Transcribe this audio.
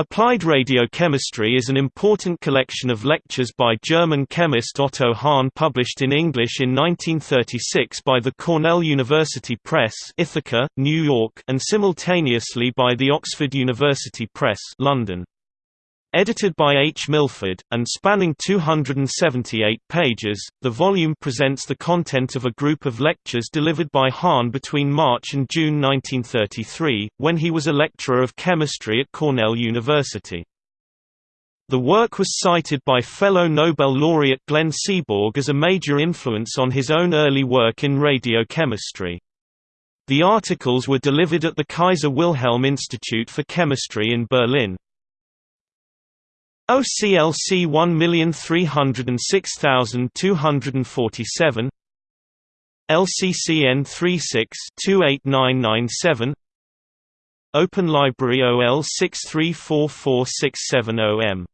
Applied Radiochemistry is an important collection of lectures by German chemist Otto Hahn published in English in 1936 by the Cornell University Press Ithaca, New York, and simultaneously by the Oxford University Press London. Edited by H. Milford, and spanning 278 pages, the volume presents the content of a group of lectures delivered by Hahn between March and June 1933, when he was a lecturer of chemistry at Cornell University. The work was cited by fellow Nobel laureate Glenn Seaborg as a major influence on his own early work in radiochemistry. The articles were delivered at the Kaiser Wilhelm Institute for Chemistry in Berlin. OCLC 1306247 LCCN 36-28997 Open Library OL 6344670M